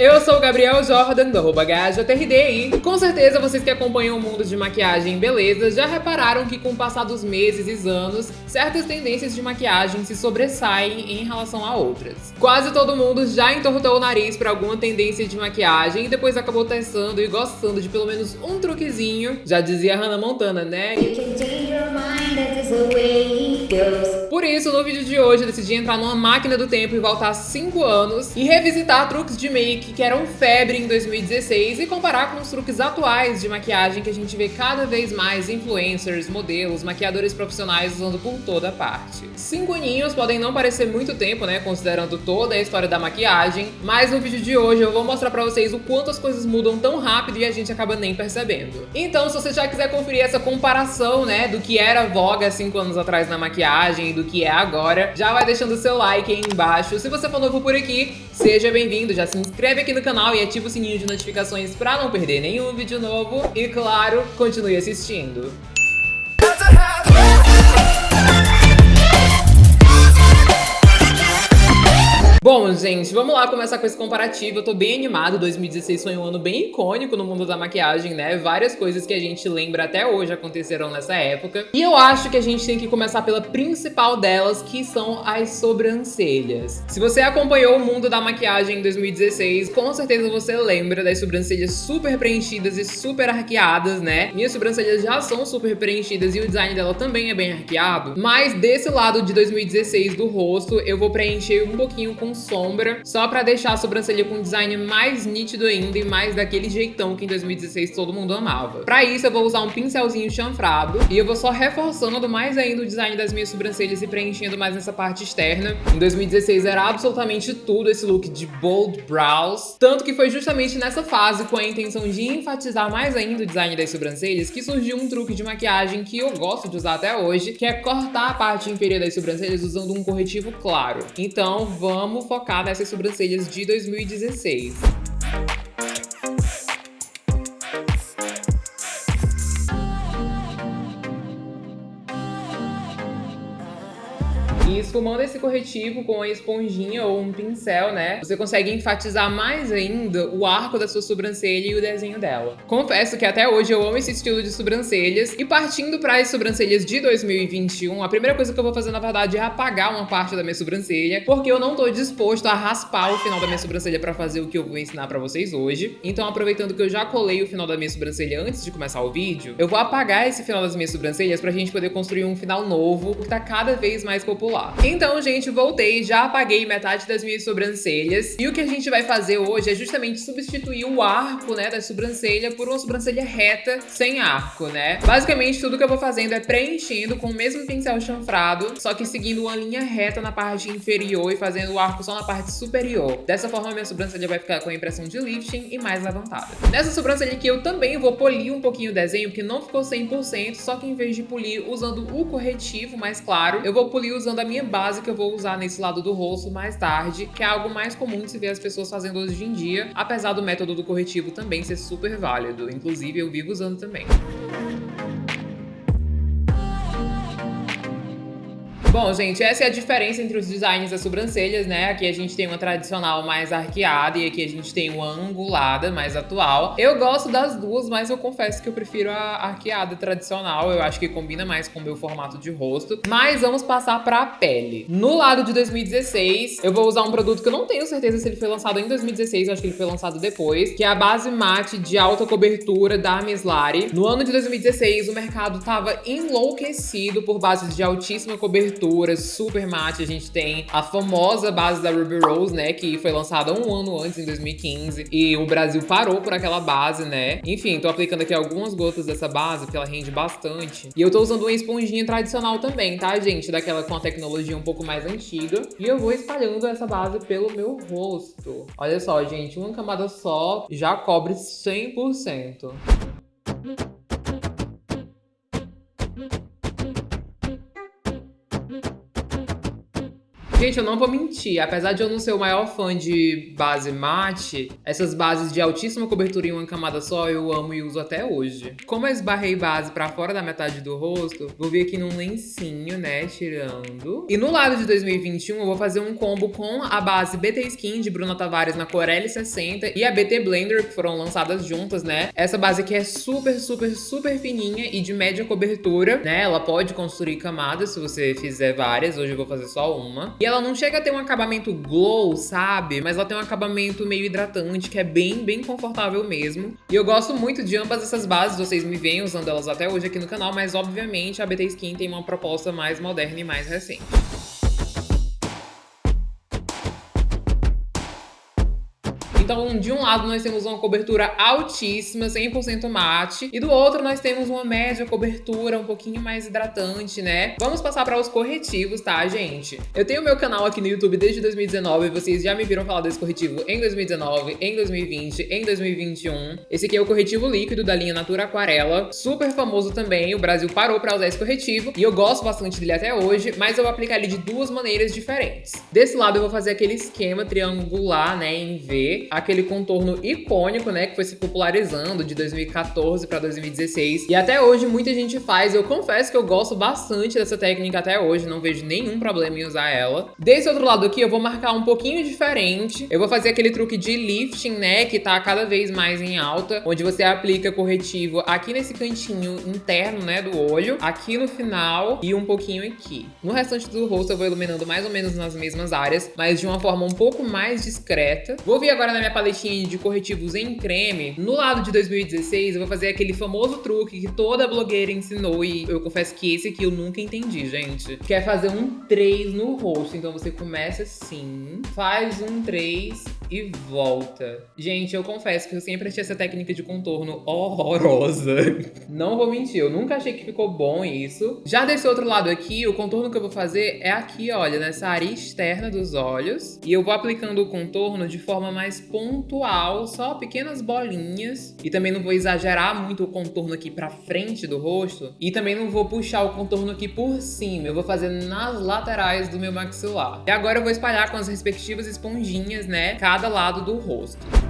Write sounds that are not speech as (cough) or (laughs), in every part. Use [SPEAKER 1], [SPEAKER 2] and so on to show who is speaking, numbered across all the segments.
[SPEAKER 1] Eu sou o Gabriel Jordan, do arroba e com certeza vocês que acompanham o mundo de maquiagem e beleza já repararam que com o passar dos meses e anos, certas tendências de maquiagem se sobressaem em relação a outras. Quase todo mundo já entortou o nariz para alguma tendência de maquiagem e depois acabou testando e gostando de pelo menos um truquezinho, já dizia Hannah Montana, né? Por isso, no vídeo de hoje, eu decidi entrar numa máquina do tempo e voltar 5 anos e revisitar truques de make que eram febre em 2016 e comparar com os truques atuais de maquiagem que a gente vê cada vez mais influencers, modelos, maquiadores profissionais usando por toda parte. Cinco aninhos podem não parecer muito tempo, né, considerando toda a história da maquiagem, mas no vídeo de hoje eu vou mostrar pra vocês o quanto as coisas mudam tão rápido e a gente acaba nem percebendo. Então, se você já quiser conferir essa comparação, né, do que era voga 5 anos atrás na maquiagem e do que é agora, já vai deixando o seu like aí embaixo. Se você for novo por aqui, seja bem-vindo, já se inscreve aqui no canal e ativa o sininho de notificações pra não perder nenhum vídeo novo. E claro, continue assistindo. Bom, gente, vamos lá começar com esse comparativo. Eu tô bem animado, 2016 foi um ano bem icônico no mundo da maquiagem, né? Várias coisas que a gente lembra até hoje aconteceram nessa época. E eu acho que a gente tem que começar pela principal delas, que são as sobrancelhas. Se você acompanhou o mundo da maquiagem em 2016, com certeza você lembra das sobrancelhas super preenchidas e super arqueadas, né? Minhas sobrancelhas já são super preenchidas e o design dela também é bem arqueado. Mas desse lado de 2016 do rosto, eu vou preencher um pouquinho com sombra, só pra deixar a sobrancelha com um design mais nítido ainda e mais daquele jeitão que em 2016 todo mundo amava. Pra isso eu vou usar um pincelzinho chanfrado e eu vou só reforçando mais ainda o design das minhas sobrancelhas e preenchendo mais nessa parte externa. Em 2016 era absolutamente tudo esse look de bold brows, tanto que foi justamente nessa fase com a intenção de enfatizar mais ainda o design das sobrancelhas que surgiu um truque de maquiagem que eu gosto de usar até hoje, que é cortar a parte inferior das sobrancelhas usando um corretivo claro. Então vamos focar nessas sobrancelhas de 2016. Esfumando esse corretivo com a esponjinha ou um pincel, né? Você consegue enfatizar mais ainda o arco da sua sobrancelha e o desenho dela. Confesso que até hoje eu amo esse estilo de sobrancelhas. E partindo para as sobrancelhas de 2021, a primeira coisa que eu vou fazer, na verdade, é apagar uma parte da minha sobrancelha, porque eu não tô disposto a raspar o final da minha sobrancelha para fazer o que eu vou ensinar para vocês hoje. Então, aproveitando que eu já colei o final da minha sobrancelha antes de começar o vídeo, eu vou apagar esse final das minhas sobrancelhas pra gente poder construir um final novo, que tá cada vez mais popular. Então, gente, voltei, já apaguei metade das minhas sobrancelhas. E o que a gente vai fazer hoje é justamente substituir o arco, né, da sobrancelha por uma sobrancelha reta, sem arco, né? Basicamente, tudo que eu vou fazendo é preenchendo com o mesmo pincel chanfrado, só que seguindo uma linha reta na parte inferior e fazendo o arco só na parte superior. Dessa forma, minha sobrancelha vai ficar com a impressão de lifting e mais levantada. Nessa sobrancelha aqui, eu também vou polir um pouquinho o desenho, porque não ficou 100%, só que em vez de polir usando o corretivo mais claro, eu vou polir usando a minha base que eu vou usar nesse lado do rosto mais tarde, que é algo mais comum de se ver as pessoas fazendo hoje em dia, apesar do método do corretivo também ser super válido. Inclusive, eu vivo usando também. Bom, gente, essa é a diferença entre os designs das sobrancelhas, né? Aqui a gente tem uma tradicional mais arqueada e aqui a gente tem uma angulada mais atual. Eu gosto das duas, mas eu confesso que eu prefiro a arqueada tradicional. Eu acho que combina mais com o meu formato de rosto. Mas vamos passar pra pele. No lado de 2016, eu vou usar um produto que eu não tenho certeza se ele foi lançado em 2016, eu acho que ele foi lançado depois, que é a base mate de alta cobertura da Mislari. No ano de 2016, o mercado tava enlouquecido por bases de altíssima cobertura super mate. A gente tem a famosa base da Ruby Rose, né? Que foi lançada um ano antes, em 2015. E o Brasil parou por aquela base, né? Enfim, tô aplicando aqui algumas gotas dessa base, porque ela rende bastante. E eu tô usando uma esponjinha tradicional também, tá, gente? Daquela com a tecnologia um pouco mais antiga. E eu vou espalhando essa base pelo meu rosto. Olha só, gente, uma camada só já cobre 100%. Gente, eu não vou mentir, apesar de eu não ser o maior fã de base mate, essas bases de altíssima cobertura em uma camada só eu amo e uso até hoje. Como eu esbarrei base pra fora da metade do rosto, vou vir aqui num lencinho, né, tirando. E no lado de 2021 eu vou fazer um combo com a base BT Skin de Bruna Tavares na cor L60 e a BT Blender, que foram lançadas juntas, né? Essa base aqui é super, super, super fininha e de média cobertura, né? Ela pode construir camadas se você fizer várias, hoje eu vou fazer só uma. E ela não chega a ter um acabamento glow, sabe? Mas ela tem um acabamento meio hidratante, que é bem, bem confortável mesmo. E eu gosto muito de ambas essas bases, vocês me veem usando elas até hoje aqui no canal, mas obviamente a BT Skin tem uma proposta mais moderna e mais recente. Então, de um lado nós temos uma cobertura altíssima, 100% mate, e do outro nós temos uma média cobertura um pouquinho mais hidratante, né? Vamos passar para os corretivos, tá, gente? Eu tenho meu canal aqui no YouTube desde 2019, vocês já me viram falar desse corretivo em 2019, em 2020, em 2021. Esse aqui é o corretivo líquido da linha Natura Aquarela, super famoso também, o Brasil parou para usar esse corretivo, e eu gosto bastante dele até hoje, mas eu vou aplicar ele de duas maneiras diferentes. Desse lado eu vou fazer aquele esquema triangular, né, em V, aquele contorno icônico, né, que foi se popularizando de 2014 para 2016. E até hoje muita gente faz. Eu confesso que eu gosto bastante dessa técnica até hoje, não vejo nenhum problema em usar ela. Desse outro lado aqui eu vou marcar um pouquinho diferente. Eu vou fazer aquele truque de lifting, né, que tá cada vez mais em alta, onde você aplica corretivo aqui nesse cantinho interno, né, do olho, aqui no final e um pouquinho aqui. No restante do rosto eu vou iluminando mais ou menos nas mesmas áreas, mas de uma forma um pouco mais discreta. Vou vir agora na minha paletinha de corretivos em creme, no lado de 2016 eu vou fazer aquele famoso truque que toda blogueira ensinou e eu confesso que esse aqui eu nunca entendi, gente. Que é fazer um 3 no rosto. Então você começa assim, faz um 3 e volta. Gente, eu confesso que eu sempre achei essa técnica de contorno horrorosa. (laughs) Não vou mentir, eu nunca achei que ficou bom isso. Já desse outro lado aqui, o contorno que eu vou fazer é aqui, olha, nessa área externa dos olhos. E eu vou aplicando o contorno de forma mais pontual, só pequenas bolinhas. E também não vou exagerar muito o contorno aqui pra frente do rosto. E também não vou puxar o contorno aqui por cima, eu vou fazer nas laterais do meu maxilar. E agora eu vou espalhar com as respectivas esponjinhas, né, cada lado do rosto.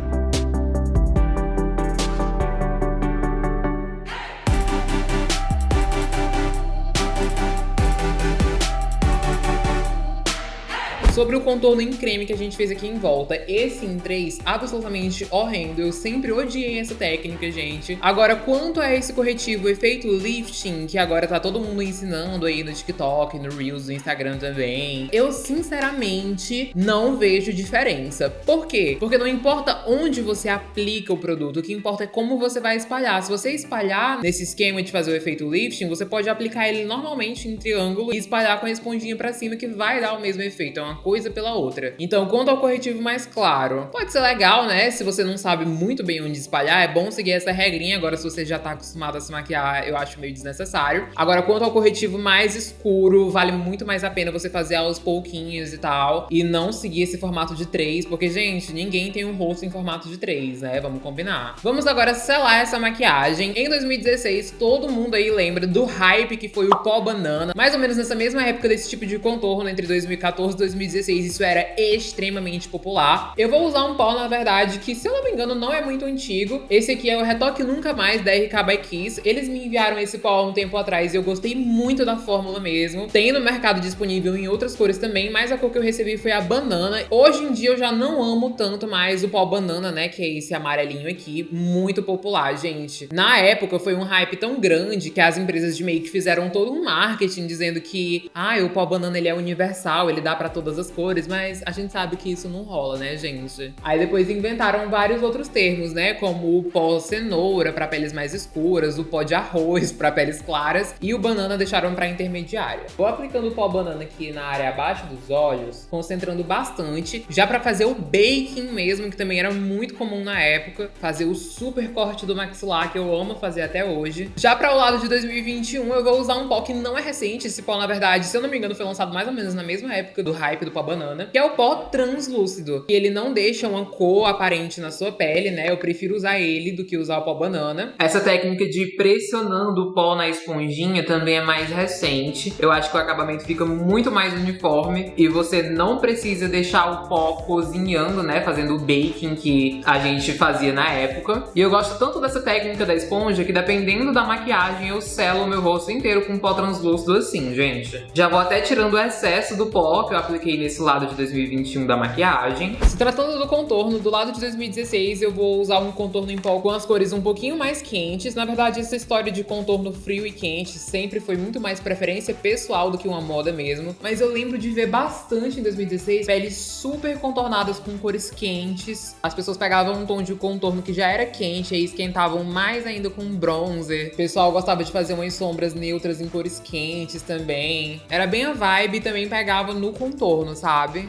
[SPEAKER 1] Sobre o contorno em creme que a gente fez aqui em volta, esse em 3, absolutamente horrendo. Eu sempre odiei essa técnica, gente. Agora, quanto a esse corretivo efeito lifting, que agora tá todo mundo ensinando aí no TikTok, no Reels, no Instagram também, eu sinceramente não vejo diferença. Por quê? Porque não importa onde você aplica o produto, o que importa é como você vai espalhar. Se você espalhar nesse esquema de fazer o efeito lifting, você pode aplicar ele normalmente em triângulo e espalhar com a esponjinha pra cima que vai dar o mesmo efeito. É uma coisa pela outra. Então, quanto ao corretivo mais claro, pode ser legal, né? Se você não sabe muito bem onde espalhar, é bom seguir essa regrinha. Agora, se você já tá acostumado a se maquiar, eu acho meio desnecessário. Agora, quanto ao corretivo mais escuro, vale muito mais a pena você fazer aos pouquinhos e tal, e não seguir esse formato de 3, porque, gente, ninguém tem um rosto em formato de 3, né? Vamos combinar. Vamos agora selar essa maquiagem. Em 2016, todo mundo aí lembra do hype que foi o pó banana, mais ou menos nessa mesma época desse tipo de contorno, entre 2014 e 2016, 2016 isso era extremamente popular. Eu vou usar um pó, na verdade, que se eu não me engano não é muito antigo. Esse aqui é o Retoque Nunca Mais da RK by Kiss. Eles me enviaram esse pó há um tempo atrás e eu gostei muito da fórmula mesmo. Tem no mercado disponível em outras cores também, mas a cor que eu recebi foi a banana. Hoje em dia eu já não amo tanto mais o pó banana, né, que é esse amarelinho aqui, muito popular, gente. Na época foi um hype tão grande que as empresas de make fizeram todo um marketing dizendo que, ah, o pó banana ele é universal, ele dá pra todas as cores, mas a gente sabe que isso não rola, né, gente? Aí depois inventaram vários outros termos, né, como o pó cenoura para peles mais escuras, o pó de arroz para peles claras e o banana deixaram para intermediária. Vou aplicando o pó banana aqui na área abaixo dos olhos, concentrando bastante, já para fazer o baking mesmo, que também era muito comum na época, fazer o super corte do maxilar, que eu amo fazer até hoje. Já para o lado de 2021, eu vou usar um pó que não é recente, esse pó, na verdade, se eu não me engano, foi lançado mais ou menos na mesma época do hype do do pó banana, que é o pó translúcido. E ele não deixa uma cor aparente na sua pele, né? Eu prefiro usar ele do que usar o pó banana. Essa técnica de pressionando o pó na esponjinha também é mais recente. Eu acho que o acabamento fica muito mais uniforme e você não precisa deixar o pó cozinhando, né? Fazendo o baking que a gente fazia na época. E eu gosto tanto dessa técnica da esponja que dependendo da maquiagem eu selo o meu rosto inteiro com pó translúcido assim, gente. Já vou até tirando o excesso do pó que eu apliquei nesse lado de 2021 da maquiagem. Se tratando do contorno, do lado de 2016 eu vou usar um contorno em pó com as cores um pouquinho mais quentes. Na verdade, essa história de contorno frio e quente sempre foi muito mais preferência pessoal do que uma moda mesmo. Mas eu lembro de ver bastante em 2016 peles super contornadas com cores quentes. As pessoas pegavam um tom de contorno que já era quente e esquentavam mais ainda com bronzer. O pessoal gostava de fazer umas sombras neutras em cores quentes também. Era bem a vibe e também pegava no contorno, sabe?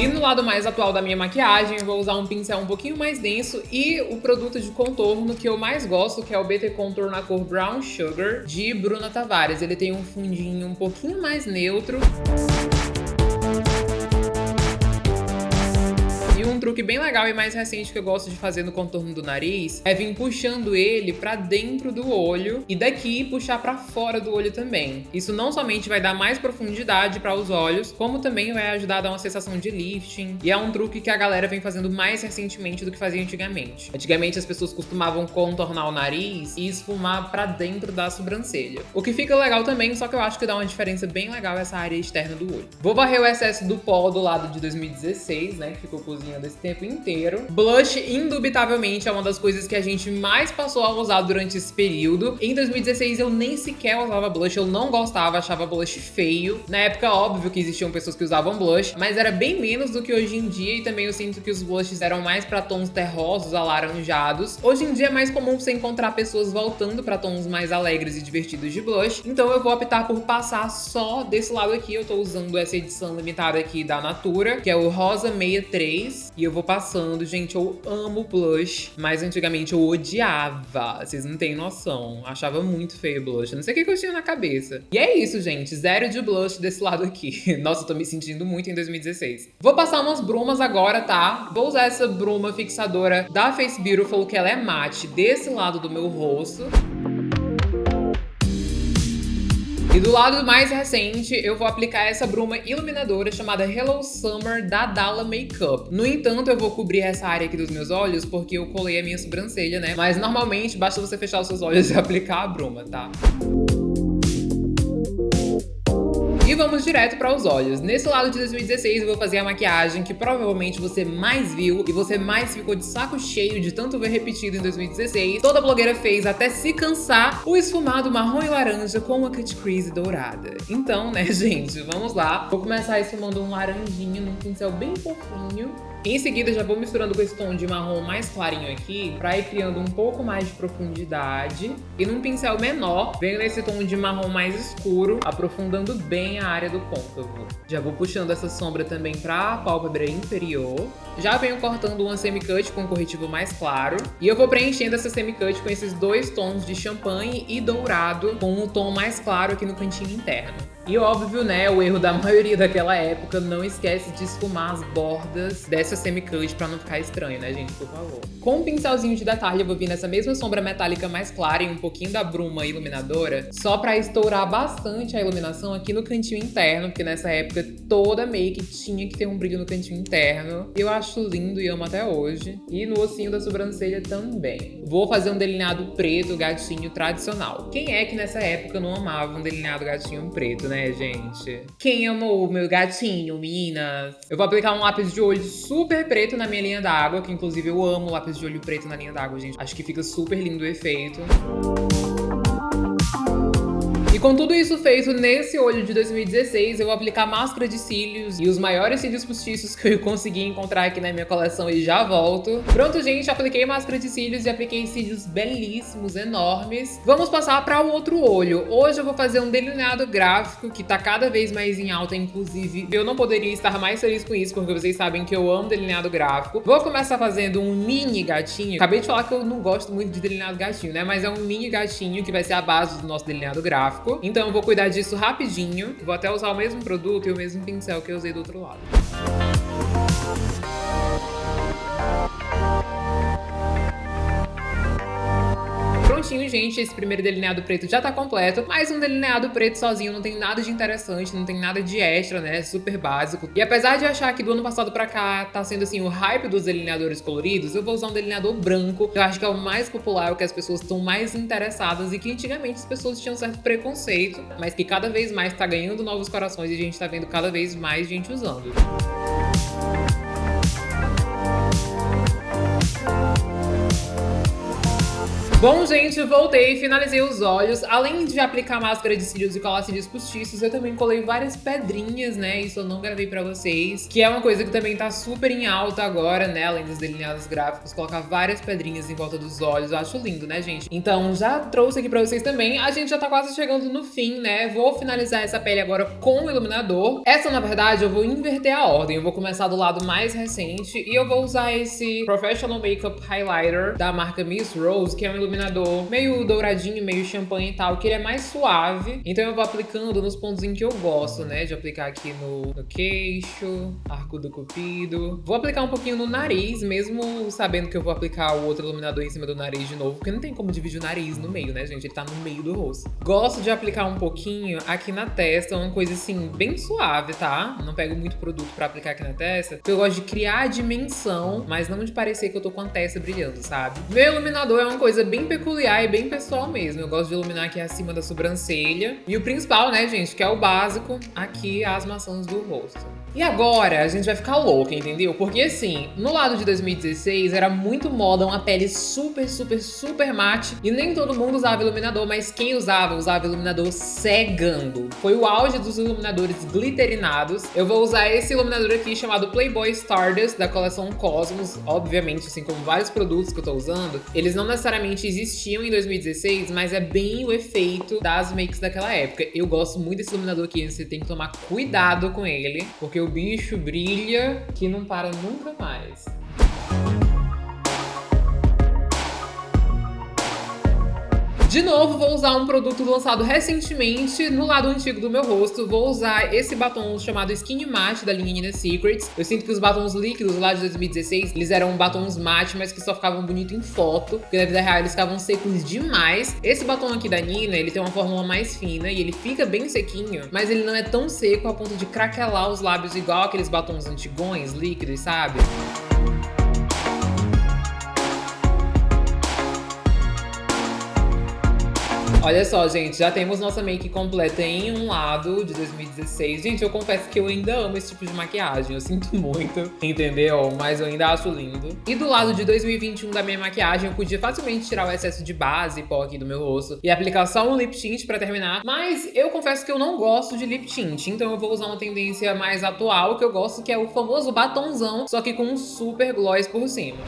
[SPEAKER 1] E no lado mais atual da minha maquiagem, eu vou usar um pincel um pouquinho mais denso e o produto de contorno que eu mais gosto, que é o BT Contour na cor Brown Sugar, de Bruna Tavares. Ele tem um fundinho um pouquinho mais neutro. Truque bem legal e mais recente que eu gosto de fazer no contorno do nariz é vir puxando ele pra dentro do olho e daqui puxar pra fora do olho também. Isso não somente vai dar mais profundidade para os olhos, como também vai ajudar a dar uma sensação de lifting. E é um truque que a galera vem fazendo mais recentemente do que fazia antigamente. Antigamente as pessoas costumavam contornar o nariz e esfumar pra dentro da sobrancelha. O que fica legal também, só que eu acho que dá uma diferença bem legal essa área externa do olho. Vou varrer o excesso do pó do lado de 2016, né, que ficou cozinhando esse tempo inteiro. Blush, indubitavelmente, é uma das coisas que a gente mais passou a usar durante esse período. Em 2016, eu nem sequer usava blush, eu não gostava, achava blush feio. Na época, óbvio que existiam pessoas que usavam blush, mas era bem menos do que hoje em dia e também eu sinto que os blushes eram mais pra tons terrosos, alaranjados. Hoje em dia é mais comum você encontrar pessoas voltando pra tons mais alegres e divertidos de blush, então eu vou optar por passar só desse lado aqui. Eu tô usando essa edição limitada aqui da Natura, que é o Rosa 63, e eu vou passando. Gente, eu amo blush, mas antigamente eu odiava. Vocês não têm noção. Achava muito feio blush. Não sei o que, eu tinha na cabeça. E é isso, gente. Zero de blush desse lado aqui. (laughs) Nossa, eu tô me sentindo muito em 2016. Vou passar umas brumas agora, tá? Vou usar essa bruma fixadora da Face Beautiful, que ela é mate, desse lado do meu rosto. E do lado mais recente, eu vou aplicar essa bruma iluminadora chamada Hello Summer da Dalla Makeup. No entanto, eu vou cobrir essa área aqui dos meus olhos porque eu colei a minha sobrancelha, né? Mas normalmente basta você fechar os seus olhos e (laughs) aplicar a bruma, tá? E vamos direto para os olhos. Nesse lado de 2016 eu vou fazer a maquiagem que provavelmente você mais viu e você mais ficou de saco cheio de tanto ver repetido em 2016. Toda blogueira fez até se cansar o esfumado marrom e laranja com uma cut crease dourada. Então, né, (laughs) gente, vamos lá. Vou começar esfumando um laranjinho num pincel bem fofinho. Em seguida, já vou misturando com esse tom de marrom mais clarinho aqui, pra ir criando um pouco mais de profundidade. E num pincel menor, venho nesse tom de marrom mais escuro, aprofundando bem a área do côncavo. Já vou puxando essa sombra também pra pálpebra inferior. Já venho cortando uma semi-cut com um corretivo mais claro. E eu vou preenchendo essa semi-cut com esses dois tons de champanhe e dourado, com um tom mais claro aqui no cantinho interno. E óbvio, né, o erro da (laughs) maioria daquela época, não esquece de esfumar as bordas dessa semi-cut pra não ficar estranho, né, gente, por favor. Com um pincelzinho de detalhe, eu vou vir nessa mesma sombra metálica mais clara e um pouquinho da bruma iluminadora, só pra estourar bastante a iluminação aqui no cantinho interno, porque nessa época toda make tinha que ter um brilho no cantinho interno. Eu acho lindo e amo até hoje. E no ossinho da sobrancelha também. Vou fazer um delineado preto, gatinho tradicional. Quem é que nessa época não amava um delineado gatinho preto, né? Né, gente? Quem amou o meu gatinho, meninas? Eu vou aplicar um lápis de olho super preto na minha linha d'água, que inclusive eu amo lápis de olho preto na linha d'água, gente. Acho que fica super lindo o efeito com tudo isso feito nesse olho de 2016, eu vou aplicar máscara de cílios e os maiores cílios postiços que eu consegui encontrar aqui na minha coleção e já volto. Pronto, gente, apliquei máscara de cílios e apliquei cílios belíssimos, enormes. Vamos passar para o outro olho. Hoje eu vou fazer um delineado gráfico que tá cada vez mais em alta, inclusive eu não poderia estar mais feliz com isso, porque vocês sabem que eu amo delineado gráfico. Vou começar fazendo um mini gatinho. Acabei de falar que eu não gosto muito de delineado gatinho, né? Mas é um mini gatinho que vai ser a base do nosso delineado gráfico. Então eu vou cuidar disso rapidinho. Vou até usar o mesmo produto e o mesmo pincel que eu usei do outro lado. Prontinho, gente. Esse primeiro delineado preto já tá completo, mas um delineado preto sozinho não tem nada de interessante, não tem nada de extra, né? Super básico. E apesar de achar que do ano passado pra cá tá sendo, assim, o hype dos delineadores coloridos, eu vou usar um delineador branco, eu acho que é o mais popular, o que as pessoas estão mais interessadas e que antigamente as pessoas tinham certo preconceito, mas que cada vez mais tá ganhando novos corações e a gente tá vendo cada vez mais gente usando. Bom, gente, voltei, finalizei os olhos. Além de aplicar máscara de cílios e colar cílios postiços, eu também colei várias pedrinhas, né? Isso eu não gravei pra vocês. Que é uma coisa que também tá super em alta agora, né? Além dos delineados gráficos, colocar várias pedrinhas em volta dos olhos. Eu acho lindo, né, gente? Então, já trouxe aqui pra vocês também. A gente já tá quase chegando no fim, né? Vou finalizar essa pele agora com o iluminador. Essa, na verdade, eu vou inverter a ordem. Eu vou começar do lado mais recente e eu vou usar esse Professional Makeup Highlighter da marca Miss Rose, que é um iluminador iluminador meio douradinho, meio champanhe e tal, que ele é mais suave. Então eu vou aplicando nos pontos em que eu gosto, né? De aplicar aqui no, no queixo, arco do cupido. Vou aplicar um pouquinho no nariz, mesmo sabendo que eu vou aplicar o outro iluminador em cima do nariz de novo, porque não tem como dividir o nariz no meio, né, gente? Ele tá no meio do rosto. Gosto de aplicar um pouquinho aqui na testa, uma coisa assim, bem suave, tá? Não pego muito produto pra aplicar aqui na testa, porque eu gosto de criar a dimensão, mas não de parecer que eu tô com a testa brilhando, sabe? Meu iluminador é uma coisa bem bem peculiar e bem pessoal mesmo. Eu gosto de iluminar aqui acima da sobrancelha. E o principal, né, gente, que é o básico, aqui as maçãs do rosto. E agora a gente vai ficar louca, entendeu? Porque assim, no lado de 2016 era muito moda uma pele super, super, super mate e nem todo mundo usava iluminador, mas quem usava, usava iluminador cegando. Foi o auge dos iluminadores glitterinados. Eu vou usar esse iluminador aqui chamado Playboy Stardust da coleção Cosmos, obviamente, assim como vários produtos que eu tô usando, eles não necessariamente existiam em 2016, mas é bem o efeito das makes daquela época. Eu gosto muito desse iluminador aqui, você tem que tomar cuidado com ele, porque o bicho brilha que não para nunca mais. De novo, vou usar um produto lançado recentemente no lado antigo do meu rosto. Vou usar esse batom chamado Skin Matte da linha Nina Secrets. Eu sinto que os batons líquidos lá de 2016, eles eram batons matte, mas que só ficavam bonitos em foto, porque na vida real eles ficavam secos demais. Esse batom aqui da Nina, ele tem uma fórmula mais fina e ele fica bem sequinho, mas ele não é tão seco a ponto de craquelar os lábios igual aqueles batons antigões, líquidos, sabe? Olha só, gente, já temos nossa make completa em um lado de 2016. Gente, eu confesso que eu ainda amo esse tipo de maquiagem, eu sinto (laughs) muito, entendeu? Mas eu ainda acho lindo. E do lado de 2021 da minha maquiagem, eu podia facilmente tirar o excesso de base e pó aqui do meu rosto e aplicar só um lip tint pra terminar. Mas eu confesso que eu não gosto de lip tint, então eu vou usar uma tendência mais atual, que eu gosto, que é o famoso batonzão, só que com um super gloss por cima.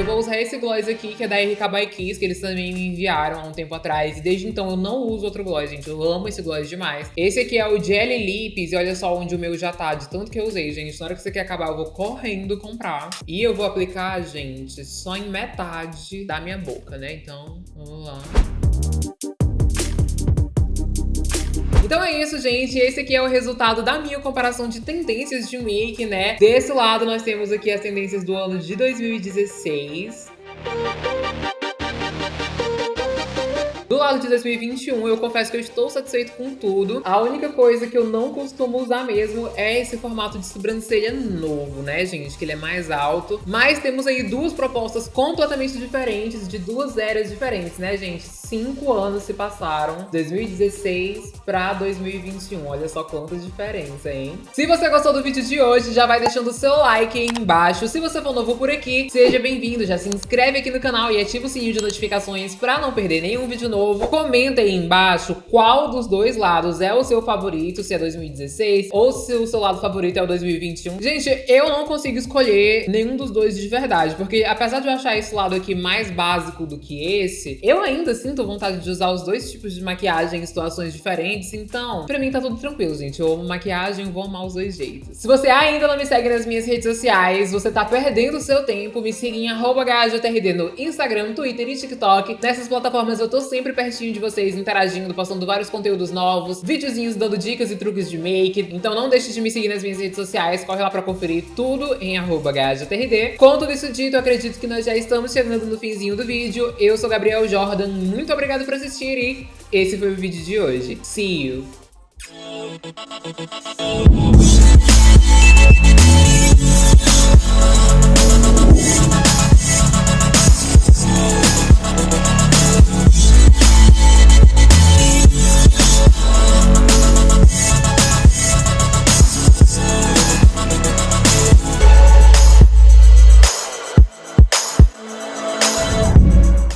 [SPEAKER 1] Eu vou usar esse gloss aqui, que é da RK by Kiss, que eles também me enviaram há um tempo atrás. E desde então eu não uso outro gloss, gente. Eu amo esse gloss demais. Esse aqui é o Jelly Lips. E olha só onde o meu já tá, de tanto que eu usei, gente. Na hora que você quer acabar, eu vou correndo comprar. E eu vou aplicar, gente, só em metade da minha boca, né? Então, vamos lá. Então é isso, gente. Esse aqui é o resultado da minha comparação de tendências de make, né? Desse lado nós temos aqui as tendências do ano de 2016. Do lado de 2021, eu confesso que eu estou satisfeito com tudo. A única coisa que eu não costumo usar mesmo é esse formato de sobrancelha novo, né, gente? Que ele é mais alto. Mas temos aí duas propostas completamente diferentes, de duas eras diferentes, né, gente? Cinco anos se passaram, 2016 para 2021. Olha só quanta diferença, hein? Se você gostou do vídeo de hoje, já vai deixando o seu like aí embaixo. Se você for novo por aqui, seja bem-vindo. Já se inscreve aqui no canal e ativa o sininho de notificações para não perder nenhum vídeo novo. Comenta aí embaixo qual dos dois lados é o seu favorito, se é 2016 ou se o seu lado favorito é o 2021. Gente, eu não consigo escolher nenhum dos dois de verdade, porque apesar de eu achar esse lado aqui mais básico do que esse, eu ainda sinto vontade de usar os dois tipos de maquiagem em situações diferentes, então pra mim tá tudo tranquilo, gente. Eu amo maquiagem, vou amar os dois jeitos. Se você ainda não me segue nas minhas redes sociais, você tá perdendo o seu tempo, me siga em GajoTRD no Instagram, Twitter e TikTok. Nessas plataformas eu tô sempre pertinho de vocês, interagindo, postando vários conteúdos novos, videozinhos dando dicas e truques de make. Então não deixe de me seguir nas minhas redes sociais, corre lá pra conferir tudo em GajoTRD. Com tudo isso dito, acredito que nós já estamos chegando no finzinho do vídeo. Eu sou Gabriel Jordan, muito obrigado por assistir e esse foi o vídeo de hoje. See you!